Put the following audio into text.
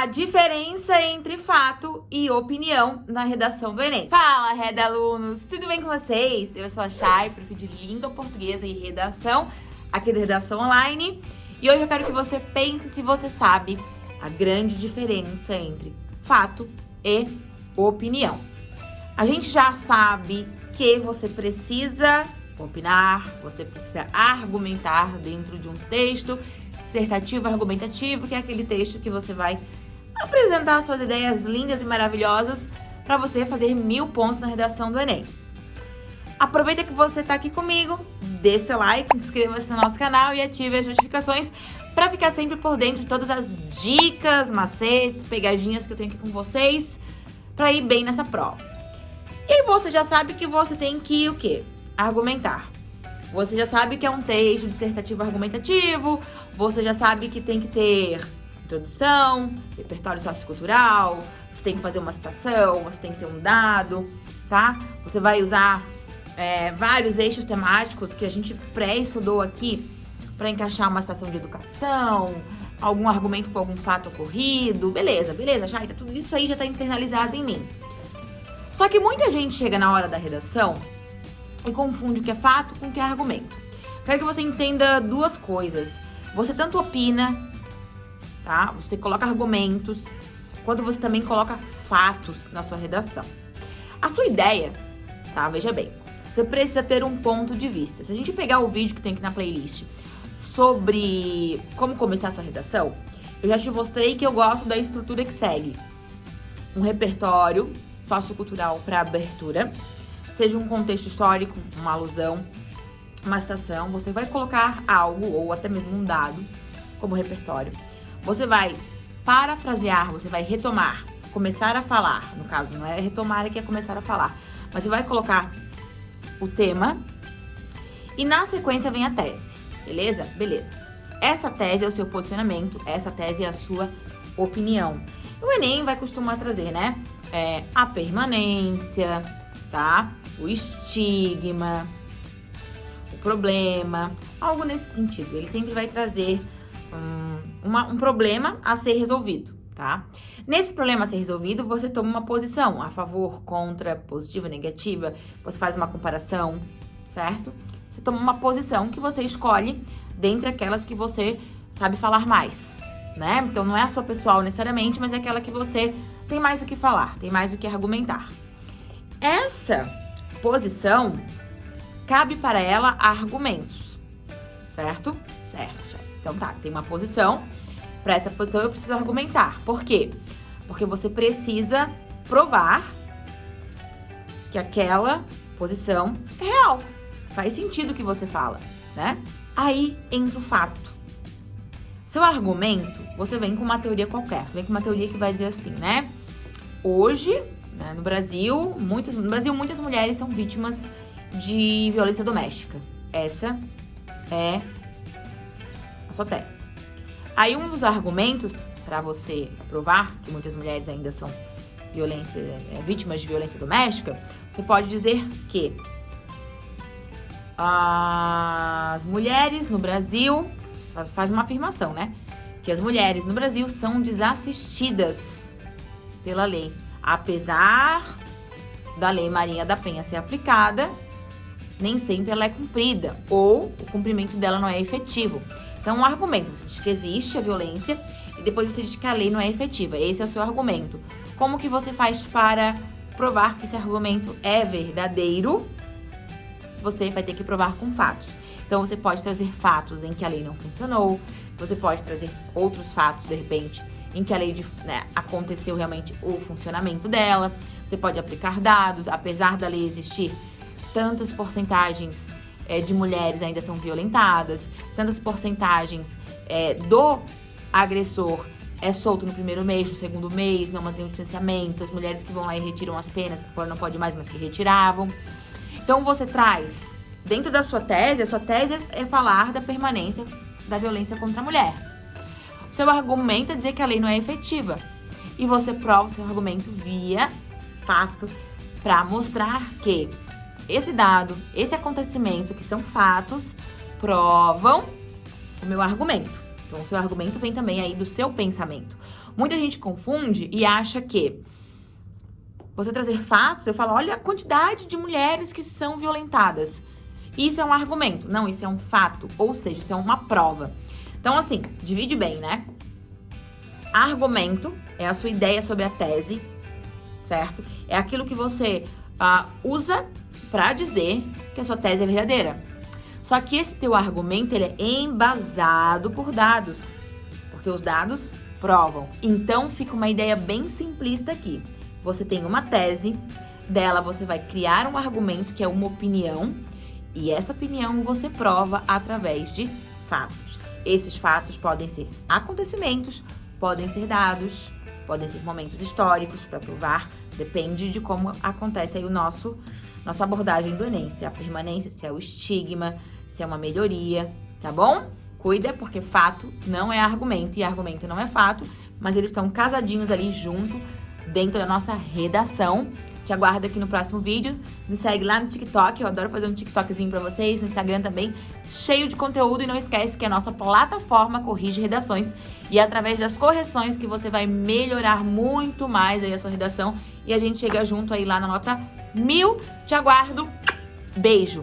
a diferença entre fato e opinião na redação do Enem. Fala, Reda alunos! Tudo bem com vocês? Eu sou a Chay, prof de Língua Portuguesa e Redação, aqui da Redação Online. E hoje eu quero que você pense se você sabe a grande diferença entre fato e opinião. A gente já sabe que você precisa opinar, você precisa argumentar dentro de um texto, dissertativo argumentativo, que é aquele texto que você vai apresentar suas ideias lindas e maravilhosas para você fazer mil pontos na redação do Enem. Aproveita que você está aqui comigo, dê seu like, inscreva-se no nosso canal e ative as notificações para ficar sempre por dentro de todas as dicas, macetes, pegadinhas que eu tenho aqui com vocês para ir bem nessa prova. E você já sabe que você tem que o quê? Argumentar. Você já sabe que é um texto dissertativo argumentativo, você já sabe que tem que ter introdução, repertório sociocultural, você tem que fazer uma citação, você tem que ter um dado, tá? Você vai usar é, vários eixos temáticos que a gente pré-estudou aqui para encaixar uma citação de educação, algum argumento com algum fato ocorrido, beleza, beleza, tá, tudo isso aí já está internalizado em mim. Só que muita gente chega na hora da redação e confunde o que é fato com o que é argumento. Quero que você entenda duas coisas. Você tanto opina tá? Você coloca argumentos, quando você também coloca fatos na sua redação. A sua ideia, tá? Veja bem, você precisa ter um ponto de vista. Se a gente pegar o vídeo que tem aqui na playlist sobre como começar a sua redação, eu já te mostrei que eu gosto da estrutura que segue. Um repertório sociocultural para abertura, seja um contexto histórico, uma alusão, uma citação, você vai colocar algo ou até mesmo um dado como repertório. Você vai parafrasear, você vai retomar, começar a falar. No caso, não é retomar, é que é começar a falar. Mas você vai colocar o tema e na sequência vem a tese, beleza? Beleza. Essa tese é o seu posicionamento, essa tese é a sua opinião. O Enem vai costumar trazer, né? É, a permanência, tá? O estigma, o problema, algo nesse sentido. Ele sempre vai trazer um, uma, um problema a ser resolvido, tá? Nesse problema a ser resolvido, você toma uma posição a favor, contra, positiva, negativa, você faz uma comparação, certo? Você toma uma posição que você escolhe dentre aquelas que você sabe falar mais, né? Então não é a sua pessoal necessariamente, mas é aquela que você tem mais o que falar, tem mais o que argumentar. Essa posição cabe para ela argumentos, certo? Certo. Então tá, tem uma posição. Para essa posição eu preciso argumentar. Por quê? Porque você precisa provar que aquela posição é real. Faz sentido o que você fala, né? Aí entra o fato. Seu argumento, você vem com uma teoria qualquer. Você vem com uma teoria que vai dizer assim, né? Hoje, né, no Brasil, muitas, no Brasil, muitas mulheres são vítimas de violência doméstica. Essa é sua tese. Aí um dos argumentos para você provar que muitas mulheres ainda são violência, é, vítimas de violência doméstica, você pode dizer que as mulheres no Brasil, faz uma afirmação, né? Que as mulheres no Brasil são desassistidas pela lei. Apesar da lei Maria da Penha ser aplicada, nem sempre ela é cumprida ou o cumprimento dela não é efetivo. Então, um argumento, você diz que existe a violência e depois você diz que a lei não é efetiva. Esse é o seu argumento. Como que você faz para provar que esse argumento é verdadeiro? Você vai ter que provar com fatos. Então, você pode trazer fatos em que a lei não funcionou, você pode trazer outros fatos, de repente, em que a lei né, aconteceu realmente o funcionamento dela. Você pode aplicar dados, apesar da lei existir tantas porcentagens é, de mulheres ainda são violentadas, tantas porcentagens é, do agressor é solto no primeiro mês, no segundo mês, não mantém o distanciamento, as mulheres que vão lá e retiram as penas, agora não pode mais, mas que retiravam. Então você traz, dentro da sua tese, a sua tese é falar da permanência da violência contra a mulher. Seu argumento é dizer que a lei não é efetiva. E você prova o seu argumento via fato para mostrar que esse dado, esse acontecimento, que são fatos, provam o meu argumento. Então, o seu argumento vem também aí do seu pensamento. Muita gente confunde e acha que você trazer fatos, eu falo, olha a quantidade de mulheres que são violentadas. Isso é um argumento. Não, isso é um fato. Ou seja, isso é uma prova. Então, assim, divide bem, né? Argumento é a sua ideia sobre a tese, certo? É aquilo que você uh, usa para dizer que a sua tese é verdadeira. Só que esse teu argumento ele é embasado por dados, porque os dados provam. Então fica uma ideia bem simplista aqui. Você tem uma tese, dela você vai criar um argumento que é uma opinião, e essa opinião você prova através de fatos. Esses fatos podem ser acontecimentos, podem ser dados, podem ser momentos históricos para provar, depende de como acontece aí o nosso nossa abordagem do Enem, se é a permanência, se é o estigma, se é uma melhoria, tá bom? Cuida, porque fato não é argumento e argumento não é fato, mas eles estão casadinhos ali junto dentro da nossa redação. Te aguardo aqui no próximo vídeo. Me segue lá no TikTok, eu adoro fazer um TikTokzinho pra vocês, no Instagram também, cheio de conteúdo. E não esquece que a nossa plataforma corrige redações. E é através das correções que você vai melhorar muito mais aí a sua redação. E a gente chega junto aí lá na nota mil. Te aguardo. Beijo!